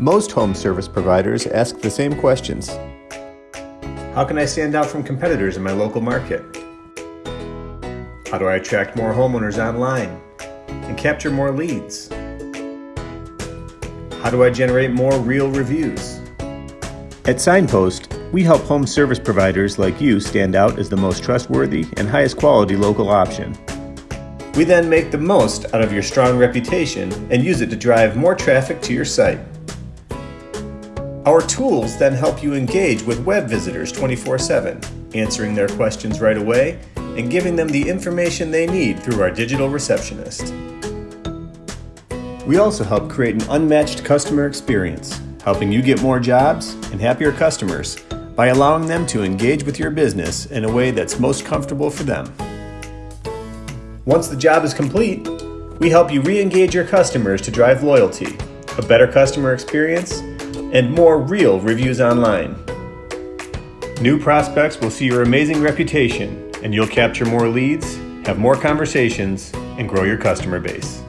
Most home service providers ask the same questions. How can I stand out from competitors in my local market? How do I attract more homeowners online and capture more leads? How do I generate more real reviews? At Signpost, we help home service providers like you stand out as the most trustworthy and highest quality local option. We then make the most out of your strong reputation and use it to drive more traffic to your site. Our tools then help you engage with web visitors 24 7, answering their questions right away and giving them the information they need through our digital receptionist. We also help create an unmatched customer experience, helping you get more jobs and happier customers by allowing them to engage with your business in a way that's most comfortable for them. Once the job is complete, we help you re-engage your customers to drive loyalty, a better customer experience, and more real reviews online. New prospects will see your amazing reputation and you'll capture more leads, have more conversations, and grow your customer base.